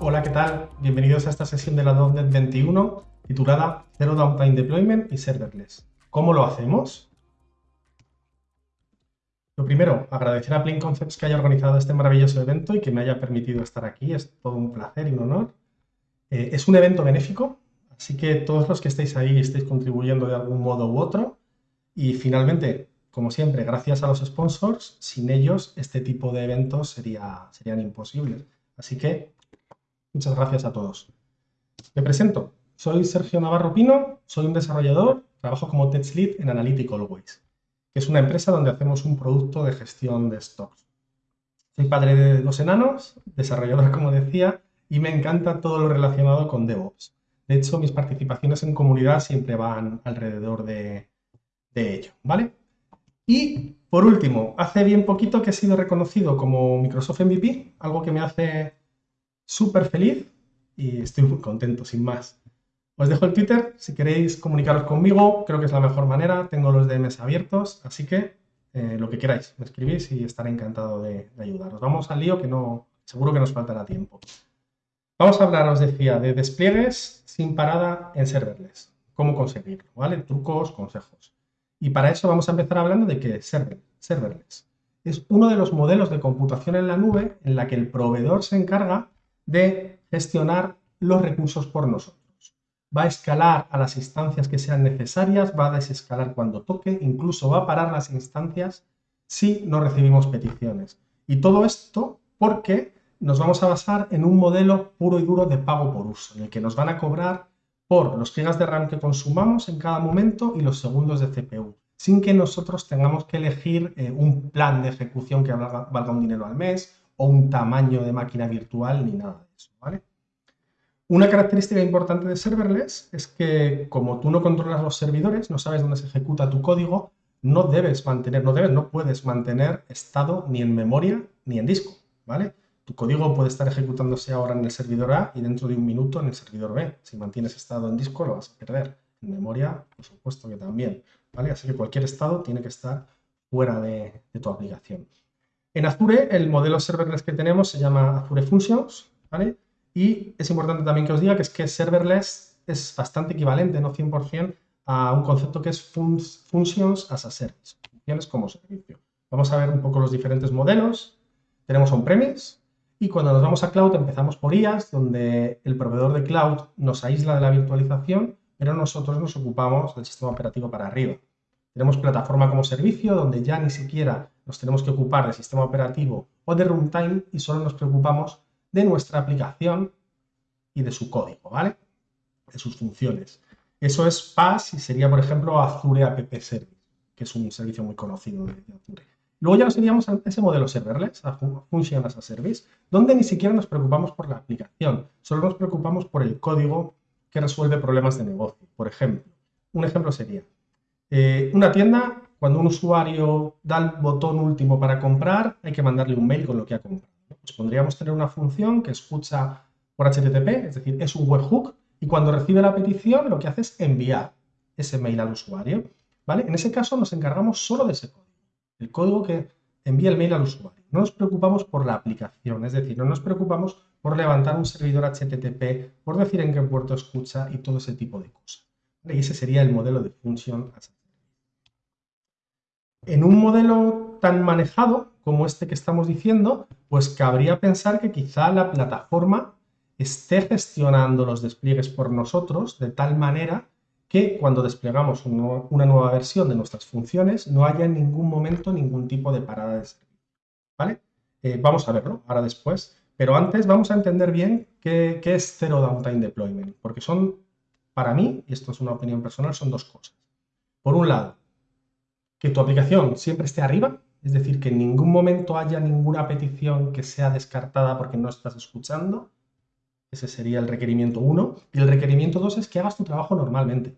Hola, ¿qué tal? Bienvenidos a esta sesión de la .NET 21 titulada Zero Downtime Deployment y Serverless. ¿Cómo lo hacemos? Lo primero, agradecer a Plain Concepts que haya organizado este maravilloso evento y que me haya permitido estar aquí. Es todo un placer y un honor. Eh, es un evento benéfico, así que todos los que estéis ahí estéis contribuyendo de algún modo u otro. Y finalmente, como siempre, gracias a los sponsors, sin ellos este tipo de eventos sería, serían imposibles. Así que muchas gracias a todos. Me presento, soy Sergio Navarro Pino, soy un desarrollador, trabajo como Tech Lead en Analytic Always, que es una empresa donde hacemos un producto de gestión de stocks. Soy padre de dos enanos, desarrollador como decía, y me encanta todo lo relacionado con DevOps. De hecho, mis participaciones en comunidad siempre van alrededor de, de ello, ¿vale? Y por último, hace bien poquito que he sido reconocido como Microsoft MVP, algo que me hace súper feliz y estoy muy contento, sin más. Os dejo el Twitter, si queréis comunicaros conmigo, creo que es la mejor manera, tengo los DMs abiertos, así que eh, lo que queráis, me escribís y estaré encantado de, de, ayudaros. Vamos al lío que no, seguro que nos faltará tiempo. Vamos a hablar, os decía, de despliegues sin parada en serverless. Cómo conseguirlo, ¿vale? Trucos, consejos. Y para eso vamos a empezar hablando de que server, serverless es uno de los modelos de computación en la nube en la que el proveedor se encarga de gestionar los recursos por nosotros. Va a escalar a las instancias que sean necesarias, va a desescalar cuando toque, incluso va a parar las instancias si no recibimos peticiones. Y todo esto porque nos vamos a basar en un modelo puro y duro de pago por uso, en el que nos van a cobrar por los gigas de RAM que consumamos en cada momento y los segundos de CPU, sin que nosotros tengamos que elegir eh, un plan de ejecución que valga, valga, un dinero al mes o un tamaño de máquina virtual ni nada de eso, ¿vale? Una característica importante de serverless es que como tú no controlas los servidores, no sabes dónde se ejecuta tu código, no debes mantener, no debes, no puedes mantener estado ni en memoria ni en disco, ¿vale? Tu código puede estar ejecutándose ahora en el servidor A y dentro de un minuto en el servidor B. Si mantienes estado en disco lo vas a perder. En memoria, por supuesto que también. ¿vale? Así que cualquier estado tiene que estar fuera de, tu aplicación. En Azure, el modelo serverless que tenemos se llama Azure Functions. ¿vale? Y es importante también que os diga que es que serverless es bastante equivalente, no 100%, a un concepto que es Functions as a Service. Funciones como servicio. Vamos a ver un poco los diferentes modelos. Tenemos on-premise, y cuando nos vamos a cloud empezamos por IaaS, donde el proveedor de cloud nos aísla de la virtualización, pero nosotros nos ocupamos del sistema operativo para arriba. Tenemos plataforma como servicio, donde ya ni siquiera nos tenemos que ocupar del sistema operativo o de runtime y solo nos preocupamos de nuestra aplicación y de su código, ¿vale? De sus funciones. Eso es PaaS y sería, por ejemplo, Azure App Service, que es un servicio muy conocido de Azure. Luego ya nos iríamos a ese modelo serverless, a Function as a Service, donde ni siquiera nos preocupamos por la aplicación, solo nos preocupamos por el código que resuelve problemas de negocio. Por ejemplo, un ejemplo sería, eh, una tienda, cuando un usuario da el botón último para comprar, hay que mandarle un mail con lo que ha comprado. Pues podríamos tener una función que escucha por HTTP, es decir, es un webhook, y cuando recibe la petición lo que hace es enviar ese mail al usuario. ¿vale? En ese caso nos encargamos solo de ese código el código que envía el mail al usuario. No nos preocupamos por la aplicación, es decir, no nos preocupamos por levantar un servidor HTTP, por decir en qué puerto escucha y todo ese tipo de cosas. Y ese sería el modelo de función En un modelo tan manejado como este que estamos diciendo, pues cabría pensar que quizá la plataforma esté gestionando los despliegues por nosotros de tal manera que cuando desplegamos una nueva versión de nuestras funciones no haya en ningún momento ningún tipo de parada de servicio. ¿Vale? Eh, vamos a verlo ahora después, pero antes vamos a entender bien qué, qué es Zero Downtime Deployment, porque son, para mí, y esto es una opinión personal, son dos cosas. Por un lado, que tu aplicación siempre esté arriba, es decir, que en ningún momento haya ninguna petición que sea descartada porque no estás escuchando, ese sería el requerimiento 1. Y el requerimiento 2 es que hagas tu trabajo normalmente.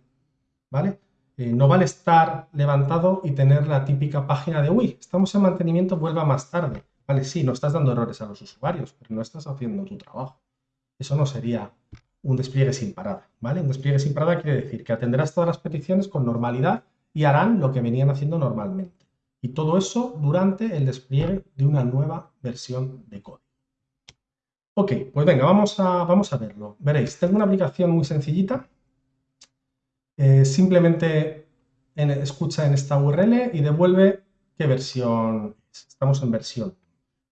¿Vale? Eh, no vale estar levantado y tener la típica página de uy, estamos en mantenimiento, vuelva más tarde. Vale, sí, no estás dando errores a los usuarios, pero no estás haciendo tu trabajo. Eso no sería un despliegue sin parada. ¿vale? Un despliegue sin parada quiere decir que atenderás todas las peticiones con normalidad y harán lo que venían haciendo normalmente. Y todo eso durante el despliegue de una nueva versión de código. Ok, pues venga, vamos a, vamos a verlo. Veréis, tengo una aplicación muy sencillita. Eh, simplemente escucha en esta URL y devuelve qué versión es. Estamos en versión.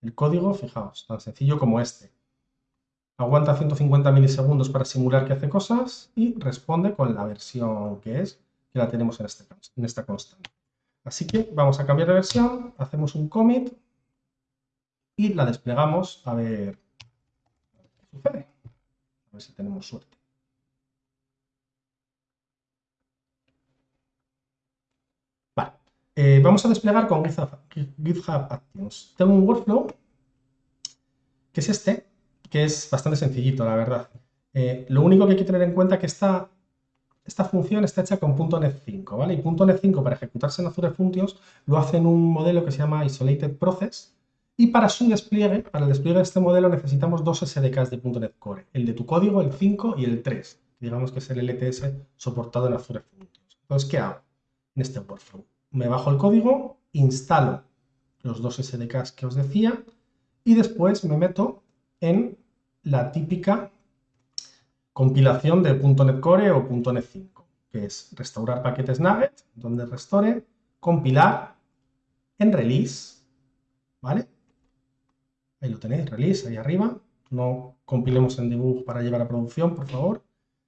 El código, fijaos, tan sencillo como este. Aguanta 150 milisegundos para simular que hace cosas y responde con la versión que es, que la tenemos en, este, en esta constante. Así que vamos a cambiar de versión, hacemos un commit y la desplegamos a ver sucede. A ver si tenemos suerte. Eh, vamos a desplegar con GitHub, Actions. Tengo un workflow que es este, que es bastante sencillito, la verdad. Eh, lo único que hay que tener en cuenta es que esta esta función está hecha con .NET 5, ¿vale? Y .NET 5 para ejecutarse en Azure Functions lo hace en un modelo que se llama Isolated Process y para su despliegue, para el despliegue de este modelo necesitamos dos SDKs de .NET Core, el de tu código, el 5 y el 3, digamos que es el LTS soportado en Azure Functions. Entonces, ¿qué hago en este workflow? Me bajo el código, instalo los dos SDKs que os decía y después me meto en la típica compilación de .NET Core o .NET 5, que es restaurar paquetes Nugget, donde restore, compilar en release, ¿vale? Ahí lo tenéis, release, ahí arriba. No compilemos en debug para llevar a producción, por favor.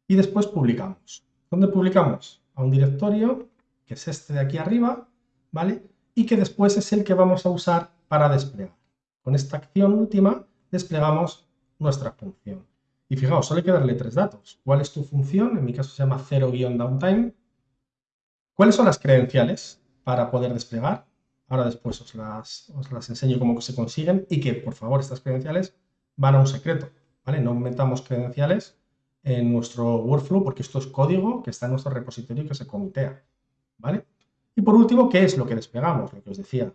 Y después publicamos. ¿Dónde publicamos? A un directorio, que es este de aquí arriba, ¿vale? Y que después es el que vamos a usar para desplegar. Con esta acción última desplegamos nuestra función. Y fijaos, solo hay que darle tres datos. ¿Cuál es tu función? En mi caso se llama 0-downtime. ¿Cuáles son las credenciales para poder desplegar? Ahora después os las, enseño cómo se consiguen y que, por favor, estas credenciales van a un secreto. ¿vale? No metamos credenciales en nuestro workflow porque esto es código que está en nuestro repositorio y que se comitea. ¿vale? Y por último, ¿qué es lo que desplegamos? Lo que os decía,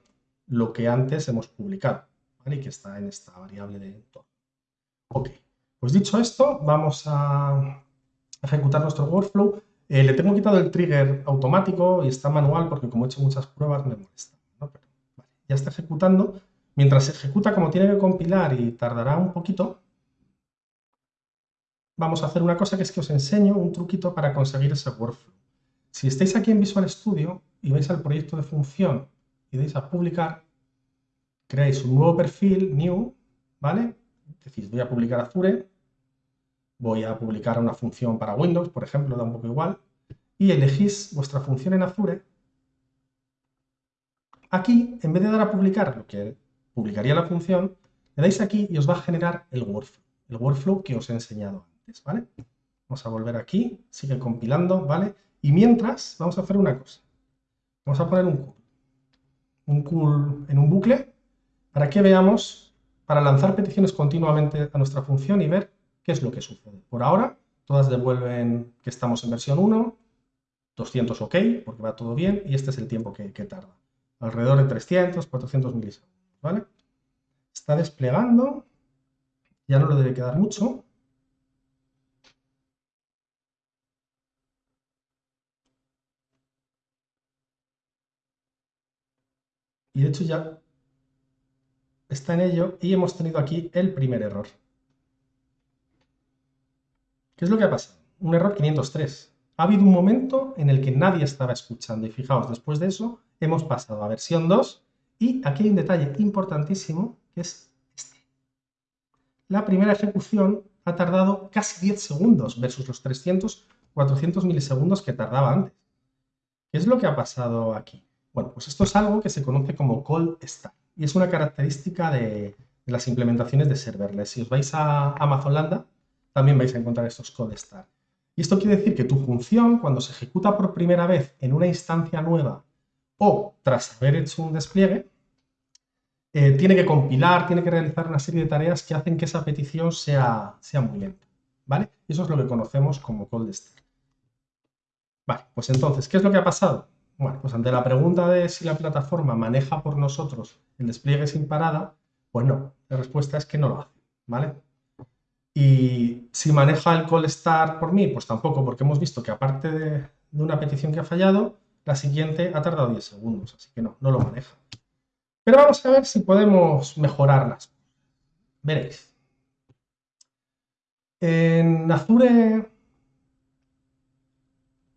lo que antes hemos publicado ¿vale? y que está en esta variable de entorno. Ok. Pues dicho esto, vamos a ejecutar nuestro workflow. Eh, le tengo quitado el trigger automático y está manual porque como he hecho muchas pruebas me molesta. Ya está ejecutando. Mientras se ejecuta, como tiene que compilar y tardará un poquito, vamos a hacer una cosa que es que os enseño un truquito para conseguir ese workflow. Si estáis aquí en Visual Studio y vais al proyecto de función y dais a publicar, creáis un nuevo perfil, new, ¿vale? Decís, voy a publicar Azure, voy a publicar una función para Windows, por ejemplo, da un poco igual, y elegís vuestra función en Azure. Aquí, en vez de dar a publicar lo que publicaría la función, le dais aquí y os va a generar el workflow, el workflow que os he enseñado antes, ¿vale? Vamos a volver aquí, sigue compilando, ¿vale? Y mientras, vamos a hacer una cosa. Vamos a poner un cool, un cool en un bucle para que veamos, para lanzar peticiones continuamente a nuestra función y ver ¿Qué es lo que sucede? Por ahora, todas devuelven que estamos en versión 1, 200 OK, porque va todo bien, y este es el tiempo que, tarda. Alrededor de 300, 400 milisegundos, ¿vale? Está desplegando, ya no le debe quedar mucho. Y de hecho ya está en ello y hemos tenido aquí el primer error. ¿Qué es lo que ha pasado? Un error 503. Ha habido un momento en el que nadie estaba escuchando y fijaos, después de eso hemos pasado a versión 2 y aquí hay un detalle importantísimo que es este. La primera ejecución ha tardado casi 10 segundos versus los 300, 400 milisegundos que tardaba antes. ¿Qué es lo que ha pasado aquí? Bueno, pues esto es algo que se conoce como cold start y es una característica de, las implementaciones de serverless. Si os vais a Amazon Lambda, también vais a encontrar estos cold start. Y esto quiere decir que tu función, cuando se ejecuta por primera vez en una instancia nueva o tras haber hecho un despliegue, eh, tiene que compilar, tiene que realizar una serie de tareas que hacen que esa petición sea, sea muy lenta. ¿Vale? Eso es lo que conocemos como cold start. Vale, pues entonces, ¿qué es lo que ha pasado? Bueno, pues ante la pregunta de si la plataforma maneja por nosotros el despliegue sin parada, pues no, la respuesta es que no lo hace, ¿vale? Y si maneja el call start por mí, pues tampoco, porque hemos visto que aparte de, una petición que ha fallado, la siguiente ha tardado 10 segundos, así que no, no lo maneja. Pero vamos a ver si podemos mejorarlas. Veréis. En Azure,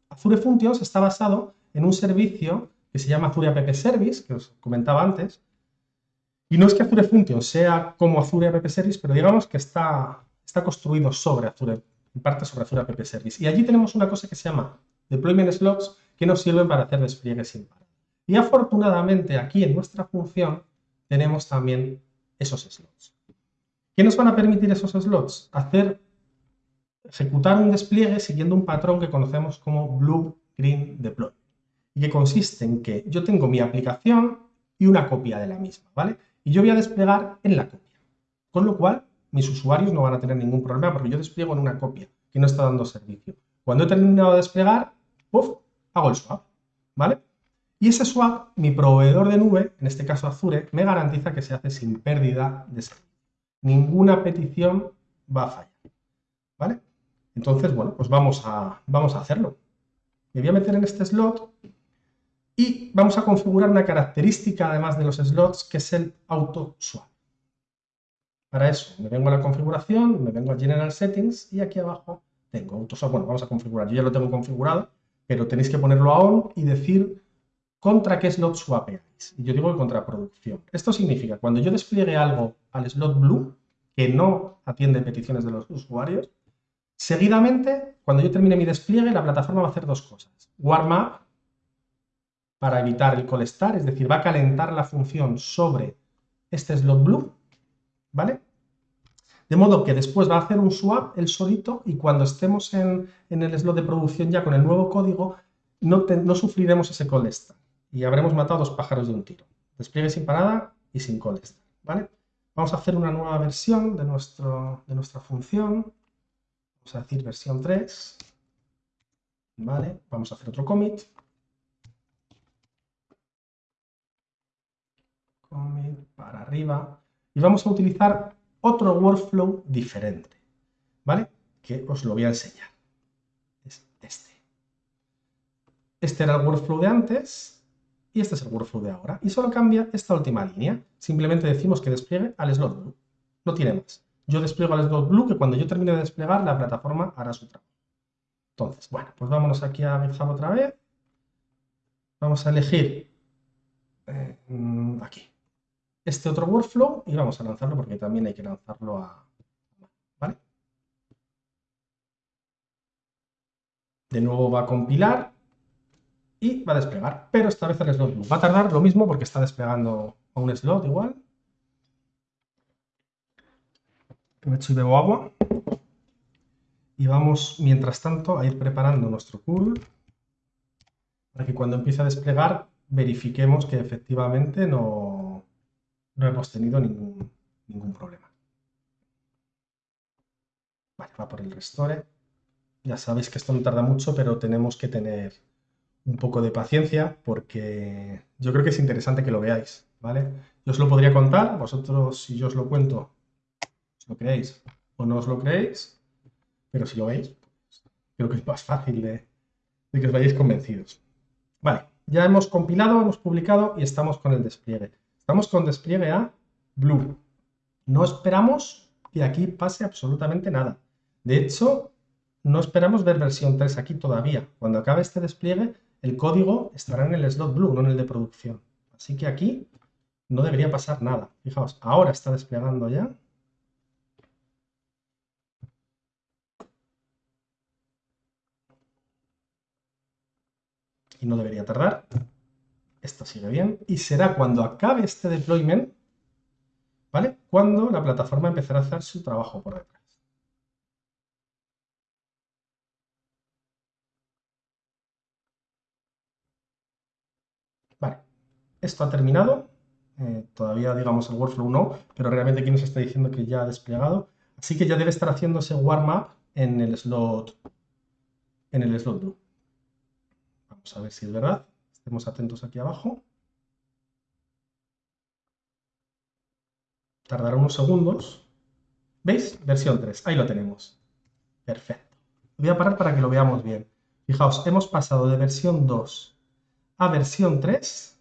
Azure Functions está basado en un servicio que se llama Azure App Service, que os comentaba antes. Y no es que Azure Functions sea como Azure App Service, pero digamos que está, está construido sobre Azure, en parte sobre Azure App Service. Y allí tenemos una cosa que se llama Deployment Slots, que nos sirven para hacer despliegues sin parar. Y afortunadamente aquí en nuestra función tenemos también esos slots. ¿Qué nos van a permitir esos slots? Hacer, ejecutar un despliegue siguiendo un patrón que conocemos como Blue Green Deploy. Y que consiste en que yo tengo mi aplicación y una copia de la misma, ¿vale? Y yo voy a desplegar en la copia. Con lo cual, mis usuarios no van a tener ningún problema porque yo despliego en una copia que no está dando servicio. Cuando he terminado de desplegar, ¡puf! Hago el swap, ¿vale? Y ese swap, mi proveedor de nube, en este caso Azure, me garantiza que se hace sin pérdida de. Ninguna petición va a fallar, ¿vale? Entonces, bueno, pues vamos a, vamos a hacerlo. Me voy a meter en este slot y vamos a configurar una característica, además de los slots, que es el auto swap. Para eso, me vengo a la configuración, me vengo a General Settings y aquí abajo tengo auto swap. Bueno, vamos a configurar. Yo ya lo tengo configurado, pero tenéis que ponerlo a on y decir contra qué slot swapeáis. Y yo digo contra producción. Esto significa, cuando yo despliegue algo al slot blue, que no atiende peticiones de los usuarios, seguidamente, cuando yo termine mi despliegue, la plataforma va a hacer dos cosas. Warm up, para evitar el call es decir, va a calentar la función sobre este slot blue, ¿vale? De modo que después va a hacer un swap el solito y cuando estemos en, el slot de producción ya con el nuevo código, no, sufriremos ese call y habremos matado dos pájaros de un tiro. Despliegue sin parada y sin call ¿vale? Vamos a hacer una nueva versión de, nuestro, de nuestra función. Vamos a decir versión 3. ¿Vale? Vamos a hacer otro commit. Commit para arriba. Y vamos a utilizar otro workflow diferente, ¿vale? Que os lo voy a enseñar. Es este. Este era el workflow de antes y este es el workflow de ahora. Y solo cambia esta última línea. Simplemente decimos que despliegue al slot blue. No tiene más. Yo despliego al slot blue que cuando yo termine de desplegar la plataforma hará su trabajo. Entonces, bueno, pues vámonos aquí a GitHub otra vez. Vamos a elegir eh, aquí este otro workflow y vamos a lanzarlo porque también hay que lanzarlo a... ¿Vale? De nuevo va a compilar y va a desplegar, pero esta vez el slot Va a tardar lo mismo porque está desplegando a un slot igual. Me echo y bebo agua. Y vamos, mientras tanto, a ir preparando nuestro curl para que cuando empiece a desplegar verifiquemos que efectivamente no, no hemos tenido ningún, ningún problema. Vale, va por el restore. Ya sabéis que esto no tarda mucho, pero tenemos que tener un poco de paciencia porque yo creo que es interesante que lo veáis, ¿vale? Yo os lo podría contar, vosotros si yo os lo cuento, os lo creéis o no os lo creéis, pero si lo veis, pues, creo que es más fácil de, de que os vayáis convencidos. Vale, ya hemos compilado, hemos publicado y estamos con el despliegue. Estamos con despliegue a Blue. No esperamos que aquí pase absolutamente nada. De hecho, no esperamos ver versión 3 aquí todavía. Cuando acabe este despliegue, el código estará en el slot Blue, no en el de producción. Así que aquí no debería pasar nada. Fijaos, ahora está desplegando ya. Y no debería tardar. Esto sigue bien. Y será cuando acabe este deployment, ¿vale? Cuando la plataforma empezará a hacer su trabajo por detrás. Vale, esto ha terminado. Eh, todavía, digamos, el workflow no, pero realmente aquí nos está diciendo que ya ha desplegado. Así que ya debe estar haciéndose warm-up en el slot en el slot blue. Vamos a ver si es verdad. Estemos atentos aquí abajo. Tardará unos segundos. ¿Veis? Versión 3. Ahí lo tenemos. Perfecto. Voy a parar para que lo veamos bien. Fijaos, hemos pasado de versión 2 a versión 3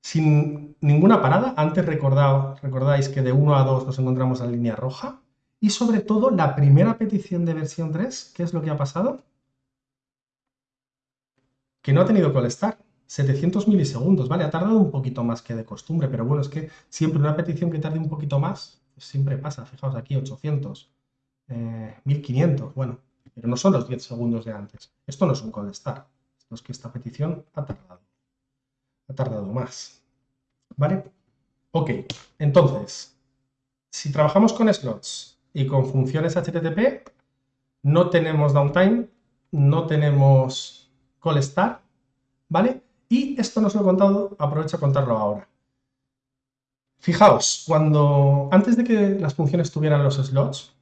sin ninguna parada. Antes recordáis que de 1 a 2 nos encontramos en línea roja. Y sobre todo, la primera petición de versión 3, ¿qué es lo que ha pasado? Que no ha tenido call start. 700 milisegundos, ¿vale? Ha tardado un poquito más que de costumbre, pero bueno, es que siempre una petición que tarde un poquito más, pues siempre pasa. Fijaos aquí, 800, 1500, eh, bueno, pero no son los 10 segundos de antes. Esto no es un start. Esto es que esta petición ha tardado. Ha tardado más. ¿Vale? Ok, entonces, si trabajamos con slots y con funciones HTTP, no tenemos downtime, no tenemos call start, ¿vale? Y esto nos lo he contado, aprovecho a contarlo ahora. Fijaos, cuando antes de que las funciones tuvieran los slots,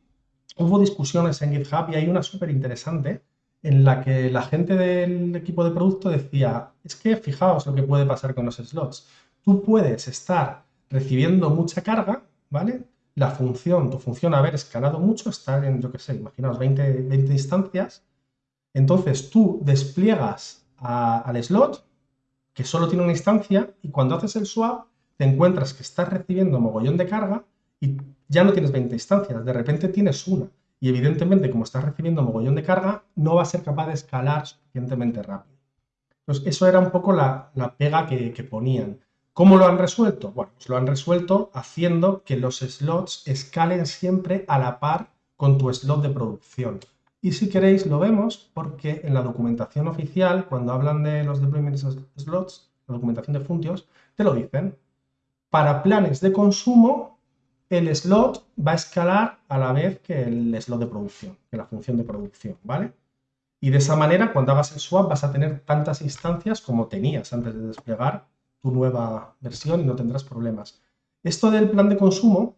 hubo discusiones en GitHub y hay una súper interesante en la que la gente del equipo de producto decía, es que fijaos lo que puede pasar con los slots. Tú puedes estar recibiendo mucha carga, ¿vale? La función, tu función haber escalado mucho, estar en, yo qué sé, imaginaos 20, 20 instancias, entonces tú despliegas al slot que solo tiene una instancia y cuando haces el swap te encuentras que estás recibiendo mogollón de carga y ya no tienes 20 instancias, de repente tienes una. Y evidentemente, como estás recibiendo mogollón de carga, no va a ser capaz de escalar suficientemente rápido. Entonces, eso era un poco la, pega que, que, ponían. ¿Cómo lo han resuelto? Bueno, pues lo han resuelto haciendo que los slots escalen siempre a la par con tu slot de producción. Y si queréis lo vemos porque en la documentación oficial, cuando hablan de los deployment slots, la documentación de Funtios, te lo dicen. Para planes de consumo, el slot va a escalar a la vez que el slot de producción, que la función de producción, ¿vale? Y de esa manera, cuando hagas el swap, vas a tener tantas instancias como tenías antes de desplegar tu nueva versión y no tendrás problemas. Esto del plan de consumo,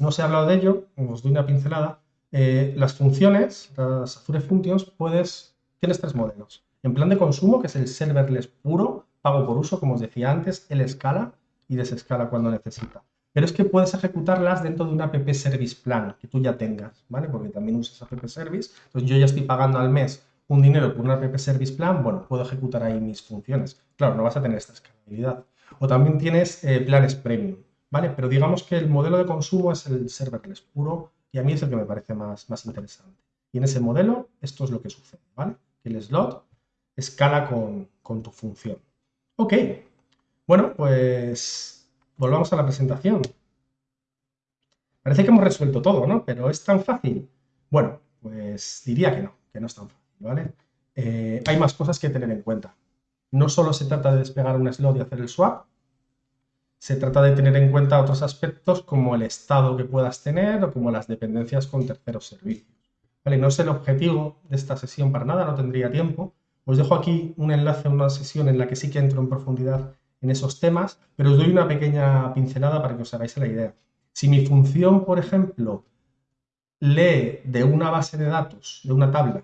no se ha hablado de ello, os doy una pincelada, eh, las funciones, las Azure Functions, puedes, tienes tres modelos. En plan de consumo, que es el serverless puro, pago por uso, como os decía antes, él escala y desescala cuando necesita. Pero es que puedes ejecutarlas dentro de un app service plan que tú ya tengas, ¿vale? Porque también usas app service. Entonces yo ya estoy pagando al mes un dinero por un app service plan, bueno, puedo ejecutar ahí mis funciones. Claro, no vas a tener esta escalabilidad. O también tienes eh, planes premium, ¿vale? Pero digamos que el modelo de consumo es el serverless puro y a mí es el que me parece más, más interesante. Y en ese modelo, esto es lo que sucede, ¿vale? El slot escala con, tu función. Ok, bueno, pues volvamos a la presentación. Parece que hemos resuelto todo, ¿no? Pero ¿es tan fácil? Bueno, pues diría que no, que no es tan fácil, ¿vale? Eh, hay más cosas que tener en cuenta. No solo se trata de despegar un slot y hacer el swap, se trata de tener en cuenta otros aspectos como el estado que puedas tener o como las dependencias con terceros servicios. Vale, no es el objetivo de esta sesión para nada, no tendría tiempo. Os dejo aquí un enlace a una sesión en la que sí que entro en profundidad en esos temas, pero os doy una pequeña pincelada para que os hagáis la idea. Si mi función, por ejemplo, lee de una base de datos, de una tabla,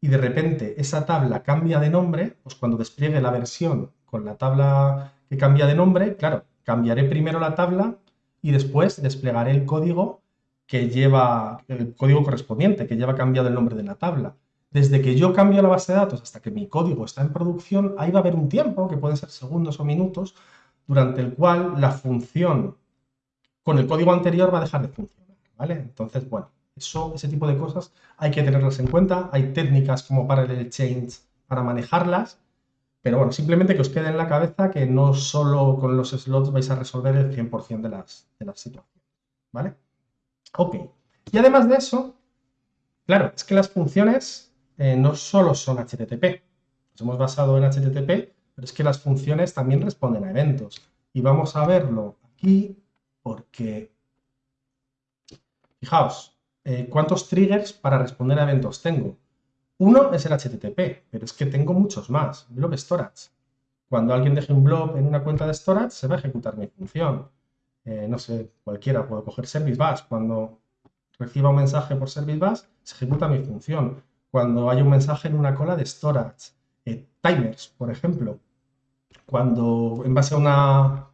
y de repente esa tabla cambia de nombre, pues cuando despliegue la versión con la tabla que cambia de nombre, claro, cambiaré primero la tabla y después desplegaré el código que lleva, el código correspondiente, que lleva cambiado el nombre de la tabla. Desde que yo cambio la base de datos hasta que mi código está en producción, ahí va a haber un tiempo, que puede ser segundos o minutos, durante el cual la función con el código anterior va a dejar de funcionar, ¿vale? Entonces, bueno, eso, ese tipo de cosas hay que tenerlas en cuenta. Hay técnicas como Parallel Change para manejarlas, pero bueno, simplemente que os quede en la cabeza que no solo con los slots vais a resolver el 100% de las, de las situaciones, ¿vale? Ok. Y además de eso, claro, es que las funciones eh, no solo son HTTP. Nos hemos basado en HTTP, pero es que las funciones también responden a eventos. Y vamos a verlo aquí porque, fijaos, eh, ¿cuántos triggers para responder a eventos tengo? Uno es el HTTP, pero es que tengo muchos más. Blob Storage. Cuando alguien deje un blob en una cuenta de storage, se va a ejecutar mi función. Eh, no sé, cualquiera, puedo coger Service Bus. Cuando reciba un mensaje por Service Bus, se ejecuta mi función. Cuando hay un mensaje en una cola de storage. Eh, timers, por ejemplo. Cuando, en base a una,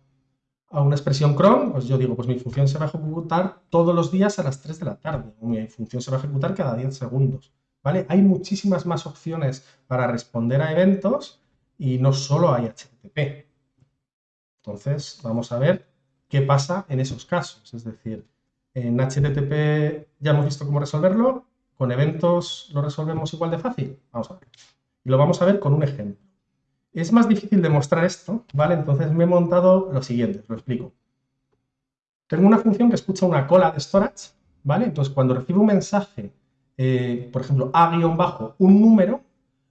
a una expresión cron, pues yo digo, pues mi función se va a ejecutar todos los días a las 3 de la tarde. Mi función se va a ejecutar cada 10 segundos. Hay muchísimas más opciones para responder a eventos y no solo hay HTTP. Entonces, vamos a ver qué pasa en esos casos. Es decir, en HTTP ya hemos visto cómo resolverlo, con eventos lo resolvemos igual de fácil. Vamos a ver. Y lo vamos a ver con un ejemplo. Es más difícil demostrar esto, ¿vale? Entonces me he montado lo siguiente, lo explico. Tengo una función que escucha una cola de storage, ¿vale? Entonces cuando recibe un mensaje, eh, por ejemplo, a-un número,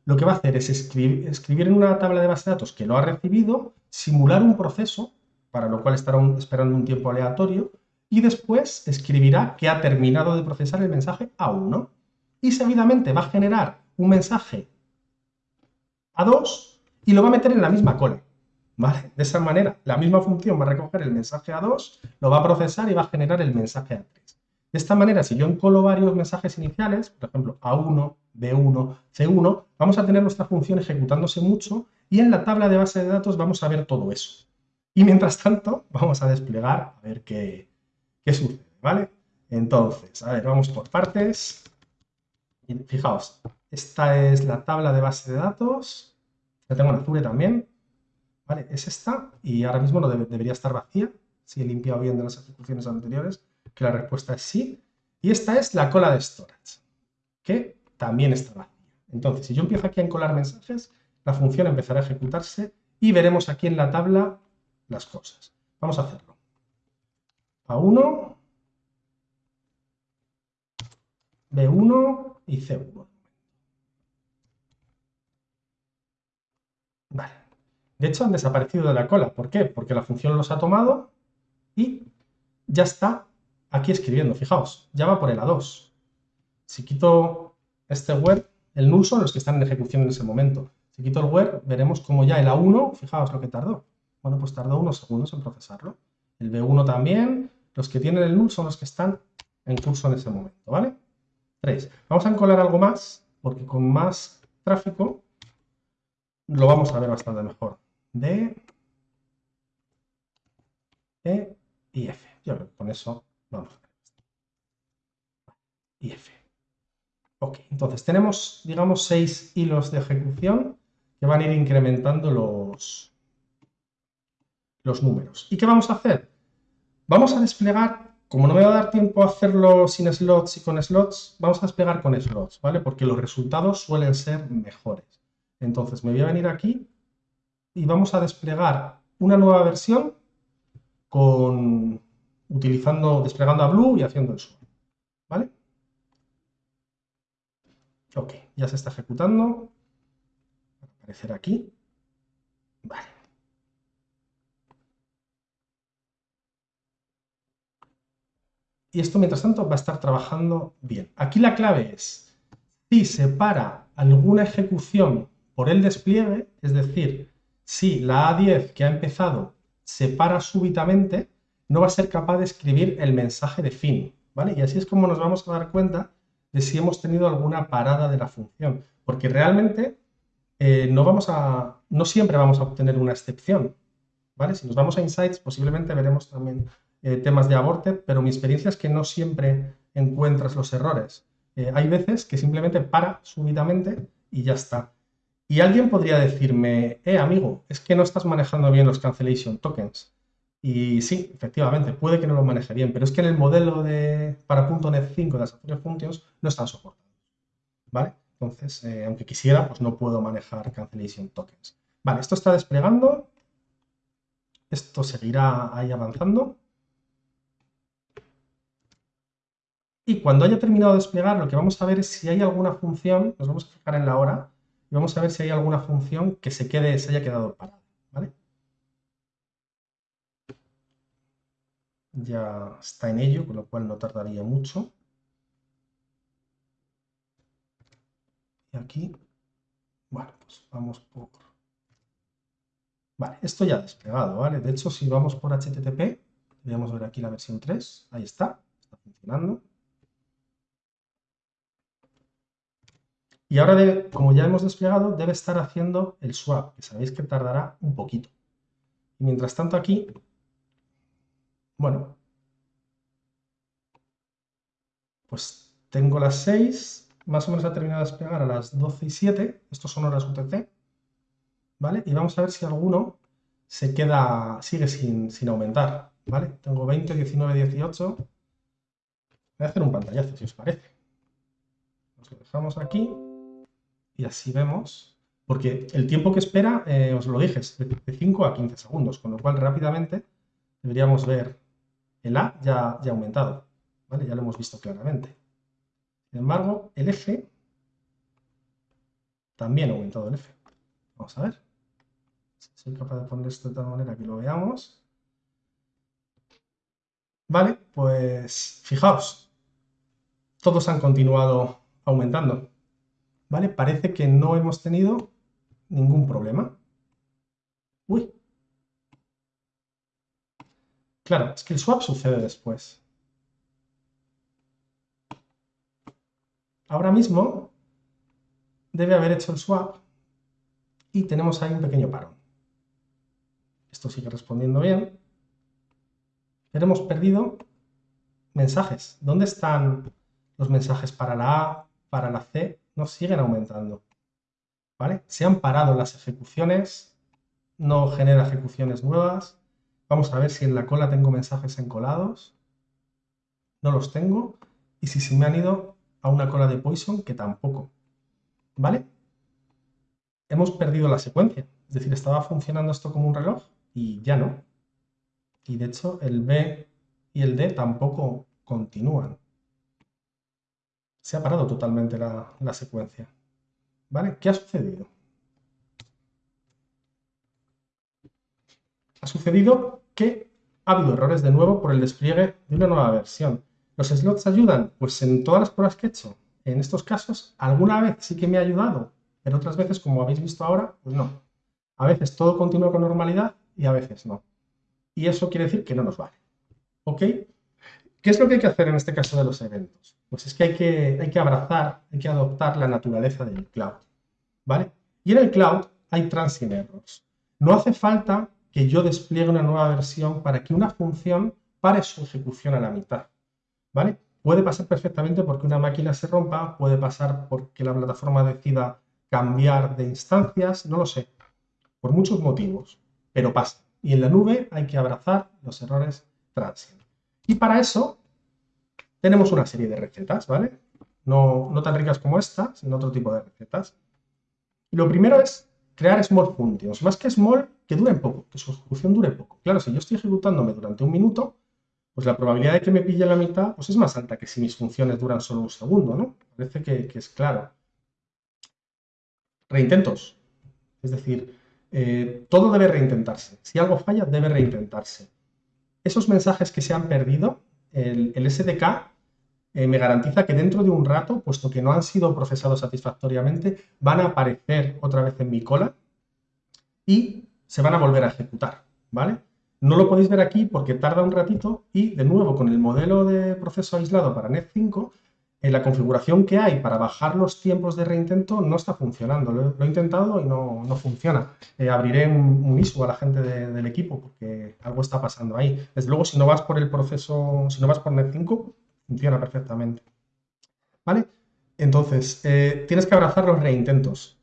lo que va a hacer es escribir, escribir, en una tabla de base de datos que lo ha recibido, simular un proceso, para lo cual estará esperando un tiempo aleatorio, y después escribirá que ha terminado de procesar el mensaje A1. Y seguidamente va a generar un mensaje A2 y lo va a meter en la misma cola. ¿Vale? De esa manera, la misma función va a recoger el mensaje A2, lo va a procesar y va a generar el mensaje A3. De esta manera, si yo encolo varios mensajes iniciales, por ejemplo, A1, B1, C1, vamos a tener nuestra función ejecutándose mucho y en la tabla de base de datos vamos a ver todo eso. Y mientras tanto, vamos a desplegar a ver qué, qué sucede, ¿vale? Entonces, a ver, vamos por partes. fijaos, esta es la tabla de base de datos. La tengo en Azure también. ¿Vale? Es esta y ahora mismo no debería estar vacía. Si he limpiado bien de las ejecuciones anteriores, que la respuesta es sí. Y esta es la cola de storage, que también está vacía. Entonces, si yo empiezo aquí a encolar mensajes, la función empezará a ejecutarse y veremos aquí en la tabla las cosas. Vamos a hacerlo. A1, B1 y C1. Vale. De hecho, han desaparecido de la cola. ¿Por qué? Porque la función los ha tomado y ya está aquí escribiendo. Fijaos, ya va por el A2. Si quito este web, el null son los que están en ejecución en ese momento. Si quito el web, veremos como ya el A1, fijaos lo que tardó. Bueno, pues tardó unos segundos en procesarlo. El B1 también. Los que tienen el null son los que están en curso en ese momento, ¿vale? 3. Vamos a encolar algo más, porque con más tráfico lo vamos a ver bastante mejor. D, E y F. Yo creo que con eso Y F. Ok, entonces tenemos, digamos, seis hilos de ejecución que van a ir incrementando los, los números. ¿Y qué vamos a hacer? Vamos a desplegar, como no me va a dar tiempo a hacerlo sin slots y con slots, vamos a desplegar con slots, ¿vale? Porque los resultados suelen ser mejores. Entonces me voy a venir aquí y vamos a desplegar una nueva versión con, utilizando, desplegando a Blue y haciendo el swap. ¿Vale? Ok, ya se está ejecutando. Va a aparecer aquí. Vale. Y esto, mientras tanto, va a estar trabajando bien. Aquí la clave es, si se para alguna ejecución por el despliegue, es decir, si la A10 que ha empezado se para súbitamente, no va a ser capaz de escribir el mensaje de fin, ¿vale? Y así es como nos vamos a dar cuenta de si hemos tenido alguna parada de la función, porque realmente eh, no, vamos a, no siempre vamos a obtener una excepción, ¿vale? Si nos vamos a Insights, posiblemente veremos también eh, temas de aborted, pero mi experiencia es que no siempre encuentras los errores. Eh, hay veces que simplemente para súbitamente y ya está. Y alguien podría decirme, eh, amigo, es que no estás manejando bien los cancellation tokens. Y sí, efectivamente, puede que no lo maneje bien, pero es que en el modelo de, para .NET 5 de las Azure Functions no están soportados. ¿Vale? Entonces, eh, aunque quisiera, pues no puedo manejar cancellation tokens. Vale, esto está desplegando. Esto seguirá ahí avanzando. Y cuando haya terminado de desplegar, lo que vamos a ver es si hay alguna función, nos vamos a fijar en la hora, y vamos a ver si hay alguna función que se, quede, se haya quedado parada. ¿vale? Ya está en ello, con lo cual no tardaría mucho. Y aquí, bueno, pues vamos por... Vale, esto ya ha desplegado, ¿vale? De hecho, si vamos por HTTP, podríamos ver aquí la versión 3, ahí está, está funcionando. Y ahora, como ya hemos desplegado, debe estar haciendo el swap, que sabéis que tardará un poquito. Mientras tanto aquí, bueno, pues tengo las 6, más o menos ha terminado de desplegar a las 12 y 7, estos son horas UTC, ¿vale? Y vamos a ver si alguno se queda, sigue sin, sin aumentar, ¿vale? Tengo 20, 19, 18. Voy a hacer un pantallazo, si os parece. Nos lo dejamos aquí y así vemos, porque el tiempo que espera, eh, os lo dije, es de 5 a 15 segundos, con lo cual rápidamente deberíamos ver el A ya, ya aumentado, ¿vale? Ya lo hemos visto claramente. Sin embargo, el F también ha aumentado el F. Vamos a ver. Soy capaz de poner esto de tal manera que lo veamos. Vale, pues fijaos, todos han continuado aumentando. ¿Vale? Parece que no hemos tenido ningún problema. Uy. Claro, es que el swap sucede después. Ahora mismo debe haber hecho el swap y tenemos ahí un pequeño parón. Esto sigue respondiendo bien. Pero hemos perdido mensajes. ¿Dónde están los mensajes para la A, para la C? No siguen aumentando. ¿Vale? Se han parado las ejecuciones, no genera ejecuciones nuevas. Vamos a ver si en la cola tengo mensajes encolados. No los tengo. Y si se me han ido a una cola de Poison, que tampoco. ¿Vale? Hemos perdido la secuencia. Es decir, estaba funcionando esto como un reloj y ya no. Y de hecho el B y el D tampoco continúan. Se ha parado totalmente la, la secuencia. ¿Vale? ¿Qué ha sucedido? Ha sucedido que ha habido errores de nuevo por el despliegue de una nueva versión. ¿Los slots ayudan? Pues en todas las pruebas que he hecho, en estos casos, alguna vez sí que me ha ayudado, pero otras veces, como habéis visto ahora, pues no. A veces todo continúa con normalidad y a veces no. Y eso quiere decir que no nos vale. ¿Ok? ¿Qué es lo que hay que hacer en este caso de los eventos? Pues es que hay que, hay que abrazar, hay que adoptar la naturaleza del cloud. ¿Vale? Y en el cloud hay transient errors. No hace falta que yo despliegue una nueva versión para que una función pare su ejecución a la mitad. ¿Vale? Puede pasar perfectamente porque una máquina se rompa, puede pasar porque la plataforma decida cambiar de instancias, no lo sé, por muchos motivos, pero pasa. Y en la nube hay que abrazar los errores transient. Y para eso tenemos una serie de recetas, ¿vale? No, no tan ricas como esta, sino otro tipo de recetas. Lo primero es crear small functions, más que small, que duren poco, que su ejecución dure poco. Claro, si yo estoy ejecutándome durante un minuto, pues la probabilidad de que me pille la mitad pues es más alta que si mis funciones duran solo un segundo, ¿no? Parece que, es claro. Reintentos. Es decir, eh, todo debe reintentarse. Si algo falla, debe reintentarse. Esos mensajes que se han perdido, el, SDK eh, me garantiza que dentro de un rato, puesto que no han sido procesados satisfactoriamente, van a aparecer otra vez en mi cola y se van a volver a ejecutar, ¿vale? No lo podéis ver aquí porque tarda un ratito y, de nuevo, con el modelo de proceso aislado para NET5, en la configuración que hay para bajar los tiempos de reintento no está funcionando. Lo, he intentado y no, funciona. Eh, abriré un, ISO a la gente del equipo porque algo está pasando ahí. Desde luego, si no vas por el proceso, si no vas por NET5, funciona perfectamente. ¿Vale? Entonces, eh, tienes que abrazar los reintentos.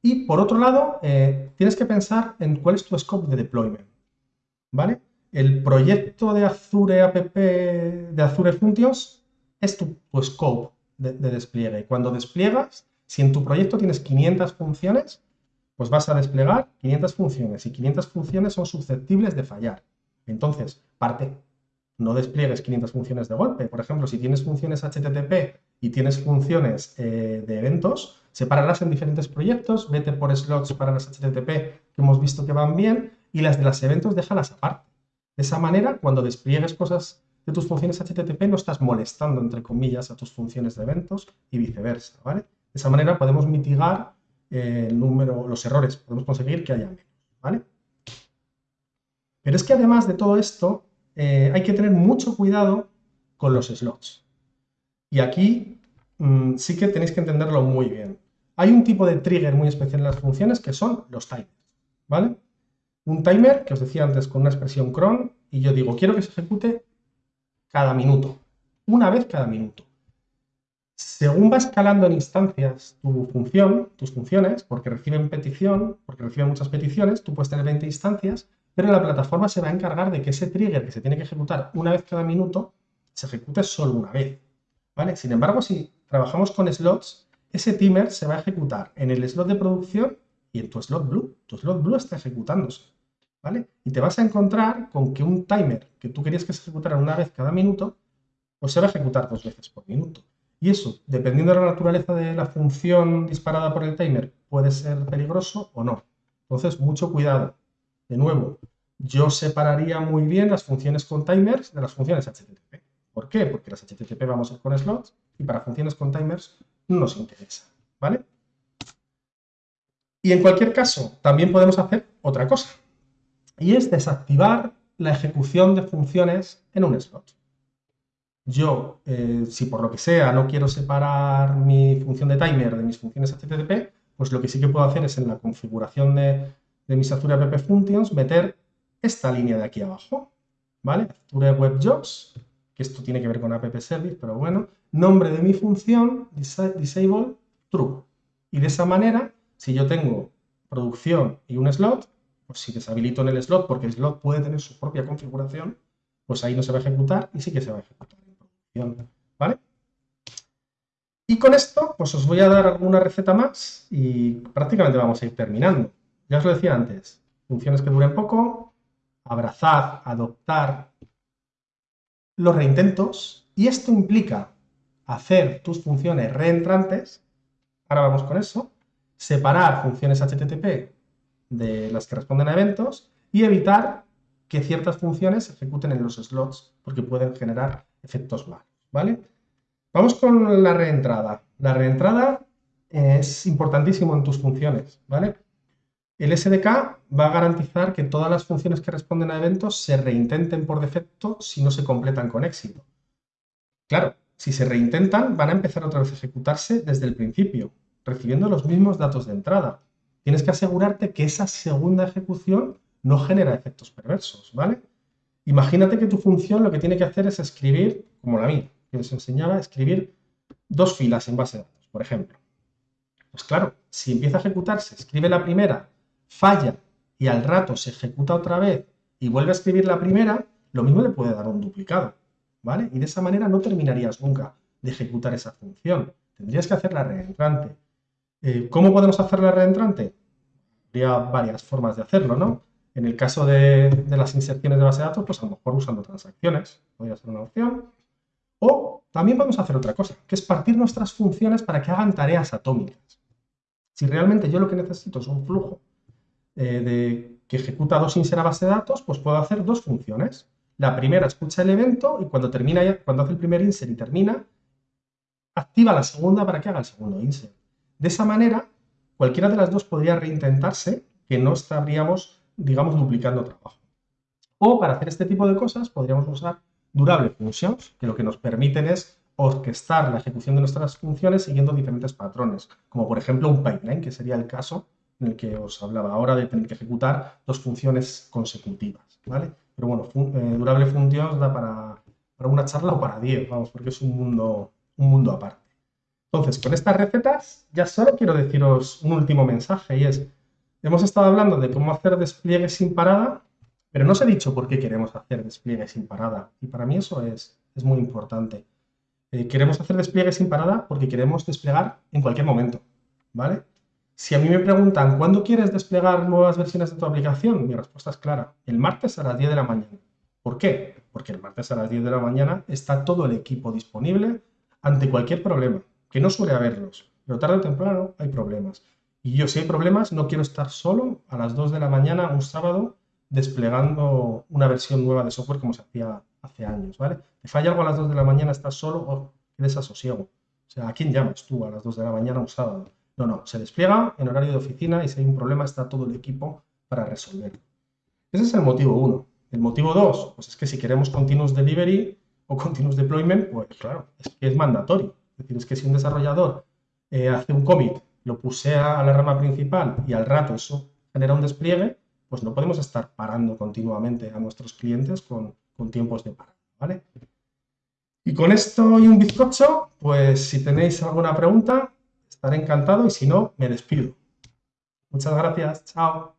Y, por otro lado, eh, tienes que pensar en cuál es tu scope de deployment. ¿vale? El proyecto de Azure App, de Azure Functions, es tu, scope de, despliegue. Cuando despliegas, si en tu proyecto tienes 500 funciones, pues vas a desplegar 500 funciones y 500 funciones son susceptibles de fallar. Entonces, parte, no despliegues 500 funciones de golpe. Por ejemplo, si tienes funciones HTTP y tienes funciones eh, de eventos, sepáralas en diferentes proyectos, vete por slots para las HTTP que hemos visto que van bien y las de los eventos déjalas aparte. De esa manera, cuando despliegues cosas de tus funciones HTTP, no estás molestando, entre comillas, a tus funciones de eventos y viceversa, ¿vale? De esa manera podemos mitigar eh, el número, los errores, podemos conseguir que haya menos, ¿vale? Pero es que además de todo esto, eh, hay que tener mucho cuidado con los slots. Y aquí mm, sí que tenéis que entenderlo muy bien. Hay un tipo de trigger muy especial en las funciones que son los timers, ¿vale? un timer, que os decía antes con una expresión cron, y yo digo, quiero que se ejecute cada minuto, una vez cada minuto. Según va escalando en instancias tu función, tus funciones, porque reciben petición, porque reciben muchas peticiones, tú puedes tener 20 instancias, pero la plataforma se va a encargar de que ese trigger que se tiene que ejecutar una vez cada minuto, se ejecute solo una vez. ¿vale? Sin embargo, si trabajamos con slots, ese timer se va a ejecutar en el slot de producción y en tu slot blue. Tu slot blue está ejecutándose. ¿vale? Y te vas a encontrar con que un timer que tú querías que se ejecutara una vez cada minuto, pues se va a ejecutar dos veces por minuto. Y eso, dependiendo de la naturaleza de la función disparada por el timer, puede ser peligroso o no. Entonces, mucho cuidado. De nuevo, yo separaría muy bien las funciones con timers de las funciones HTTP. ¿Por qué? Porque las HTTP vamos a ir con slots y para funciones con timers no nos interesa. ¿Vale? Y en cualquier caso, también podemos hacer otra cosa. Y es desactivar la ejecución de funciones en un slot yo, eh, si por lo que sea no quiero separar mi función de timer de mis funciones HTTP, pues lo que sí que puedo hacer es en la configuración de, mis Azure App Functions meter esta línea de aquí abajo, ¿vale? Azure Web Jobs, que esto tiene que ver con App Service, pero bueno, nombre de mi función, disable true. Y de esa manera, si yo tengo producción y un slot, pues si deshabilito en el slot, porque el slot puede tener su propia configuración, pues ahí no se va a ejecutar y sí que se va a ejecutar. ¿vale? Y con esto, pues os voy a dar alguna receta más y prácticamente vamos a ir terminando. Ya os lo decía antes, funciones que duren poco, abrazad, adoptar los reintentos y esto implica hacer tus funciones reentrantes, ahora vamos con eso, separar funciones HTTP de las que responden a eventos y evitar que ciertas funciones se ejecuten en los slots porque pueden generar efectos malos, ¿vale? Vamos con la reentrada. La reentrada es importantísimo en tus funciones, ¿vale? El SDK va a garantizar que todas las funciones que responden a eventos se reintenten por defecto si no se completan con éxito. Claro, si se reintentan, van a empezar otra vez a ejecutarse desde el principio, recibiendo los mismos datos de entrada. Tienes que asegurarte que esa segunda ejecución no genera efectos perversos, ¿vale? Imagínate que tu función lo que tiene que hacer es escribir, como la mía, que os enseñaba, escribir dos filas en base de datos, por ejemplo. Pues claro, si empieza a ejecutarse, escribe la primera, falla y al rato se ejecuta otra vez y vuelve a escribir la primera, lo mismo le puede dar un duplicado, ¿vale? Y de esa manera no terminarías nunca de ejecutar esa función. Tendrías que hacerla reentrante. Eh, ¿Cómo podemos hacerla reentrante? Habría varias formas de hacerlo, ¿no? En el caso de, las inserciones de base de datos, pues a lo mejor usando transacciones, podría ser una opción. O también vamos a hacer otra cosa, que es partir nuestras funciones para que hagan tareas atómicas. Si realmente yo lo que necesito es un flujo eh, de, que ejecuta dos insert a base de datos, pues puedo hacer dos funciones. La primera escucha el evento y cuando, termina, cuando hace el primer insert y termina, activa la segunda para que haga el segundo insert. De esa manera, cualquiera de las dos podría reintentarse, que no estaríamos digamos, duplicando trabajo. O para hacer este tipo de cosas podríamos usar durable functions, que lo que nos permiten es orquestar la ejecución de nuestras funciones siguiendo diferentes patrones, como por ejemplo un pipeline, que sería el caso en el que os hablaba ahora de tener que ejecutar dos funciones consecutivas, ¿vale? Pero bueno, eh, durable functions da para, para, una charla o para 10, vamos, porque es un mundo, un mundo aparte. Entonces, con estas recetas ya solo quiero deciros un último mensaje y es Hemos estado hablando de cómo hacer despliegues sin parada, pero no os he dicho por qué queremos hacer despliegues sin parada. Y para mí eso es, es muy importante. Eh, queremos hacer despliegues sin parada porque queremos desplegar en cualquier momento, ¿vale? Si a mí me preguntan, ¿cuándo quieres desplegar nuevas versiones de tu aplicación? Mi respuesta es clara, el martes a las 10 de la mañana. ¿Por qué? Porque el martes a las 10 de la mañana está todo el equipo disponible ante cualquier problema, que no suele haberlos, pero tarde o temprano hay problemas. Y yo, si hay problemas, no quiero estar solo a las 2 de la mañana, un sábado, desplegando una versión nueva de software como se hacía hace años, ¿vale? Te falla algo a las 2 de la mañana, estás solo, o qué desasosiego. O sea, ¿a quién llamas tú a las 2 de la mañana un sábado? No, no, se despliega en horario de oficina y si hay un problema está todo el equipo para resolverlo. Ese es el motivo uno. El motivo dos, pues es que si queremos continuous delivery o continuous deployment, pues claro, es que es mandatorio. Es decir, es que si un desarrollador eh, hace un commit lo puse a la rama principal y al rato eso genera un despliegue, pues no podemos estar parando continuamente a nuestros clientes con, tiempos de parada, ¿vale? Y con esto y un bizcocho, pues si tenéis alguna pregunta, estaré encantado y si no, me despido. Muchas gracias. Chao.